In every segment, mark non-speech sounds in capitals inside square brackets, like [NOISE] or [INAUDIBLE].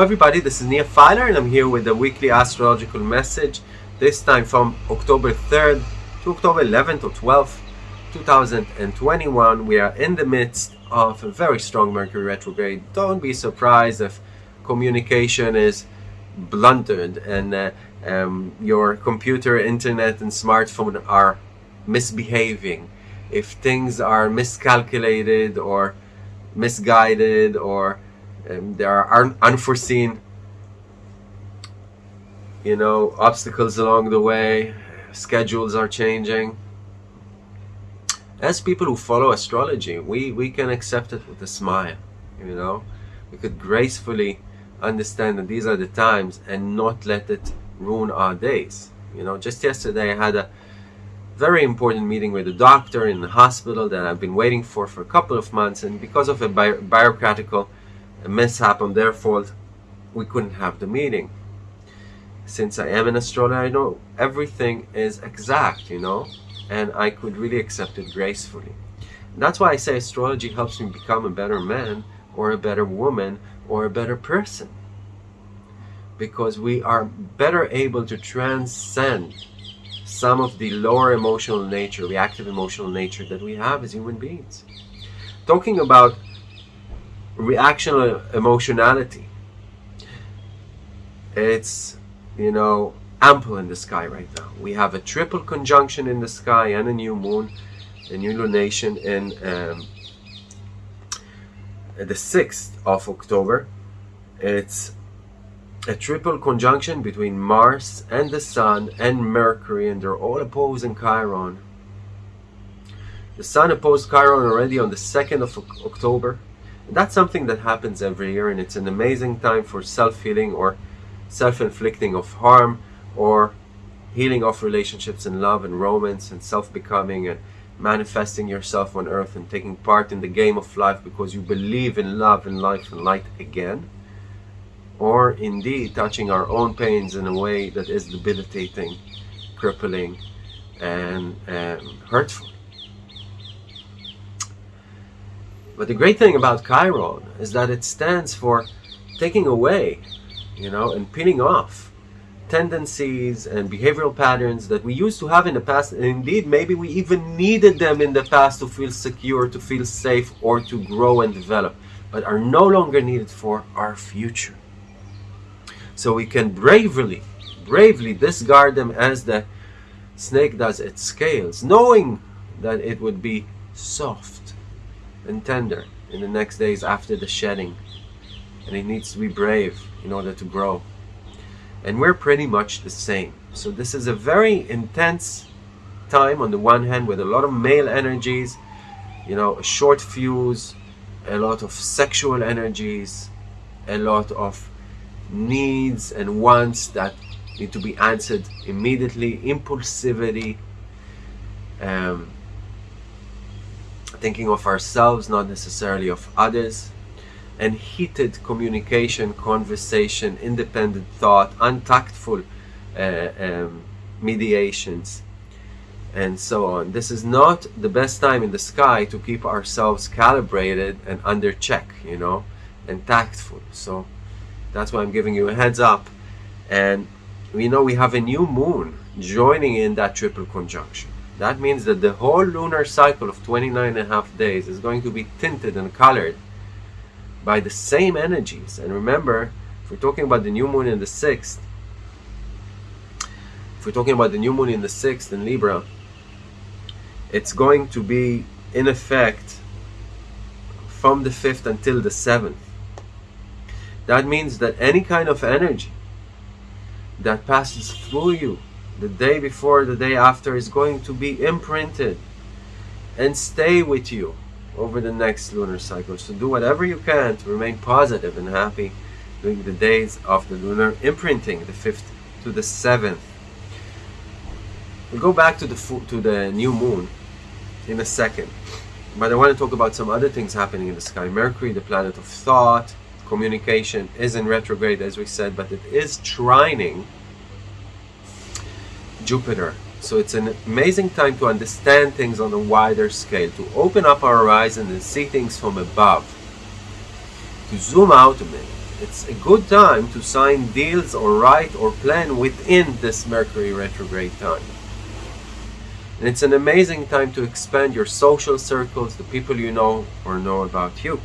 Everybody, this is Nia Filer and I'm here with the weekly astrological message, this time from October 3rd to October 11th or 12th, 2021. We are in the midst of a very strong Mercury retrograde. Don't be surprised if communication is blunted and uh, um, your computer, internet and smartphone are misbehaving. If things are miscalculated or misguided or there are unforeseen you know obstacles along the way. Schedules are changing. As people who follow astrology we we can accept it with a smile you know. We could gracefully understand that these are the times and not let it ruin our days. You know just yesterday i had a very important meeting with a doctor in the hospital that i've been waiting for for a couple of months. And because of a bi bureaucratical mishap on their fault, we couldn't have the meeting. Since I am an astrologer, I know everything is exact, you know, and I could really accept it gracefully. That's why I say astrology helps me become a better man or a better woman or a better person. Because we are better able to transcend some of the lower emotional nature, reactive emotional nature that we have as human beings. Talking about reactional emotionality. It's, you know, ample in the sky right now. We have a triple conjunction in the sky and a new moon, a new lunation in um, the 6th of October. It's a triple conjunction between Mars and the Sun and Mercury, and they're all opposing Chiron. The Sun opposed Chiron already on the 2nd of October, that's something that happens every year and it's an amazing time for self-healing or self-inflicting of harm or healing of relationships and love and romance and self-becoming and manifesting yourself on earth and taking part in the game of life because you believe in love and life and light again. Or indeed touching our own pains in a way that is debilitating crippling and hurtful But the great thing about Chiron is that it stands for taking away, you know, and pinning off tendencies and behavioral patterns that we used to have in the past. And indeed, maybe we even needed them in the past to feel secure, to feel safe, or to grow and develop, but are no longer needed for our future. So we can bravely, bravely discard them as the snake does its scales, knowing that it would be soft and tender in the next days after the shedding. And it needs to be brave in order to grow. And we're pretty much the same. So this is a very intense time on the one hand with a lot of male energies, you know, a short fuse, a lot of sexual energies, a lot of needs and wants that need to be answered immediately, impulsivity, um, thinking of ourselves, not necessarily of others, and heated communication, conversation, independent thought, untactful uh, um, mediations, and so on. This is not the best time in the sky to keep ourselves calibrated and under check, you know, and tactful. So that's why I'm giving you a heads up. And we know we have a new moon joining in that triple conjunction. That means that the whole lunar cycle of 29 and a half days is going to be tinted and colored by the same energies. And remember, if we're talking about the new moon in the 6th, if we're talking about the new moon in the 6th in Libra, it's going to be in effect from the 5th until the 7th. That means that any kind of energy that passes through you the day before, the day after is going to be imprinted and stay with you over the next lunar cycle. So do whatever you can to remain positive and happy during the days of the lunar imprinting, the 5th to the 7th. We'll go back to the, to the new moon in a second. But I want to talk about some other things happening in the sky. Mercury, the planet of thought, communication, is in retrograde as we said, but it is trining Jupiter. So it's an amazing time to understand things on a wider scale, to open up our horizon and see things from above, to zoom out a minute it's a good time to sign deals or write or plan within this Mercury retrograde time. And it's an amazing time to expand your social circles, the people you know or know about you.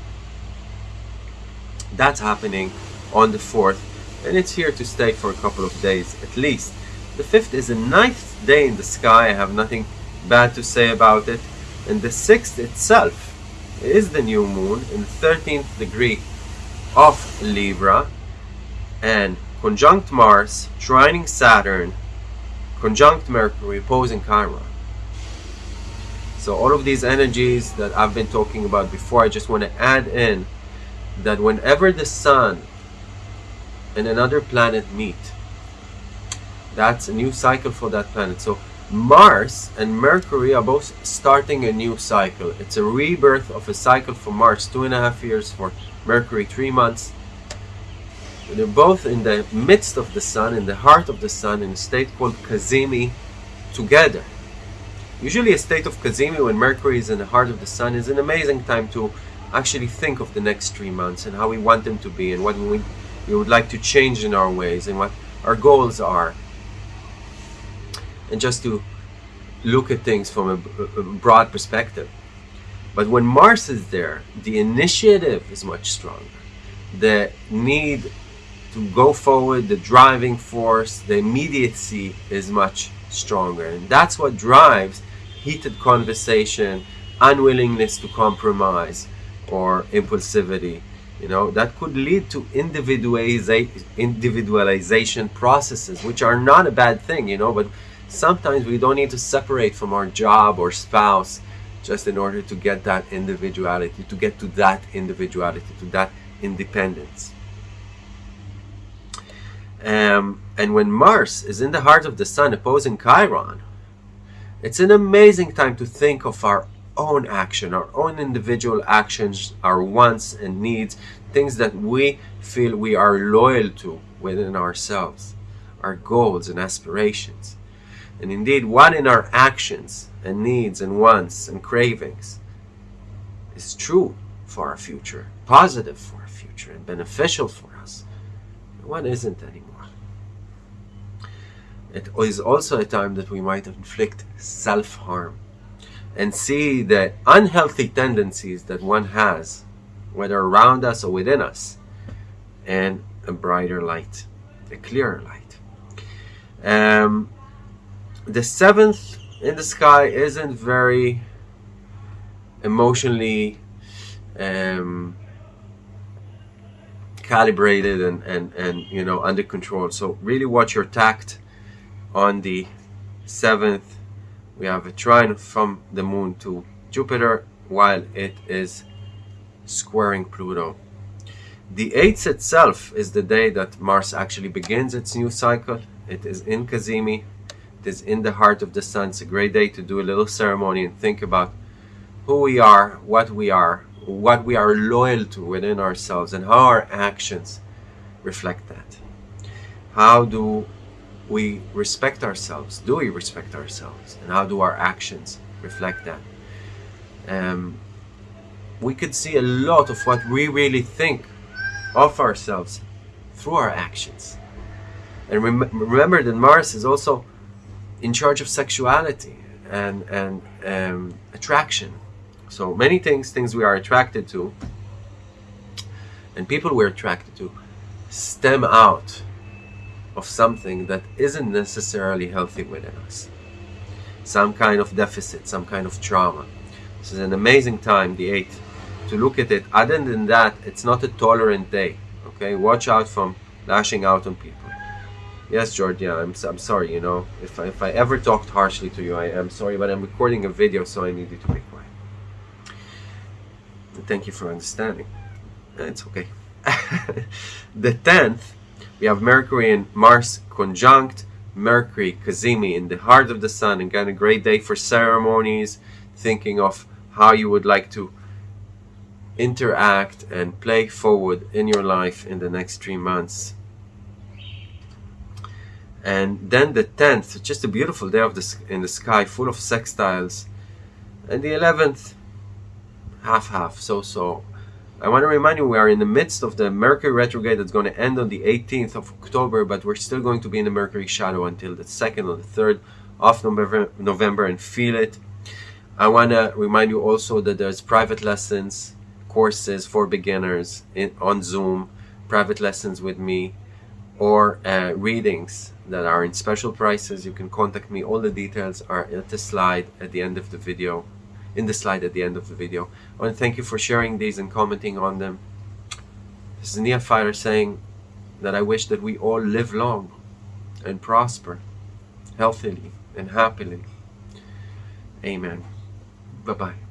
That's happening on the 4th, and it's here to stay for a couple of days at least. The 5th is a nice day in the sky, I have nothing bad to say about it. And the 6th itself is the new moon in the 13th degree of Libra and conjunct Mars, trining Saturn, conjunct Mercury, opposing Chiron. So all of these energies that I've been talking about before, I just want to add in that whenever the Sun and another planet meet, that's a new cycle for that planet. So Mars and Mercury are both starting a new cycle. It's a rebirth of a cycle for Mars, two and a half years for Mercury, three months. They're both in the midst of the Sun, in the heart of the Sun, in a state called Cazimi, together. Usually a state of Cazimi when Mercury is in the heart of the Sun is an amazing time to actually think of the next three months and how we want them to be and what we, we would like to change in our ways and what our goals are. And just to look at things from a, a broad perspective. But when Mars is there, the initiative is much stronger. The need to go forward, the driving force, the immediacy is much stronger. And that's what drives heated conversation, unwillingness to compromise, or impulsivity. You know, that could lead to individualization processes, which are not a bad thing, you know, but sometimes we don't need to separate from our job or spouse just in order to get that individuality, to get to that individuality, to that independence. Um, and when Mars is in the heart of the Sun opposing Chiron, it's an amazing time to think of our own action, our own individual actions, our wants and needs, things that we feel we are loyal to within ourselves, our goals and aspirations. And indeed, what in our actions and needs and wants and cravings is true for our future, positive for our future, and beneficial for us, and what isn't anymore. It is also a time that we might inflict self-harm and see the unhealthy tendencies that one has, whether around us or within us, in a brighter light, a clearer light. Um, the seventh in the sky isn't very emotionally um, calibrated and, and, and you know under control. So really watch your tact on the 7th we have a trine from the moon to Jupiter while it is squaring Pluto. The 8th itself is the day that Mars actually begins its new cycle. It is in Cazimi. Is in the heart of the sun. It's a great day to do a little ceremony and think about who we are, what we are, what we are loyal to within ourselves, and how our actions reflect that. How do we respect ourselves? Do we respect ourselves? And how do our actions reflect that? Um, we could see a lot of what we really think of ourselves through our actions. And rem remember that Mars is also in charge of sexuality and, and um, attraction. So many things, things we are attracted to, and people we're attracted to, stem out of something that isn't necessarily healthy within us. Some kind of deficit, some kind of trauma. This is an amazing time, the 8th, to look at it. Other than that, it's not a tolerant day. Okay, watch out from lashing out on people. Yes, Georgia, I'm, I'm sorry, you know, if I, if I ever talked harshly to you, I am sorry, but I'm recording a video, so I need you to be quiet. Thank you for understanding. Eh, it's okay. [LAUGHS] the 10th we have Mercury and Mars conjunct, Mercury, Cazimi in the heart of the sun. Again, a great day for ceremonies, thinking of how you would like to interact and play forward in your life in the next three months. And then the 10th, just a beautiful day of the, in the sky, full of sextiles. And the 11th, half-half, so-so. I want to remind you we are in the midst of the Mercury retrograde that's going to end on the 18th of October, but we're still going to be in the Mercury shadow until the 2nd or the 3rd of November, November and feel it. I want to remind you also that there's private lessons, courses for beginners in, on Zoom, private lessons with me, or uh, readings that are in special prices. You can contact me. All the details are at the slide at the end of the video in the slide at the end of the video. I want to thank you for sharing these and commenting on them. This is Nia saying that I wish that we all live long and prosper, healthily and happily. Amen. Bye-bye.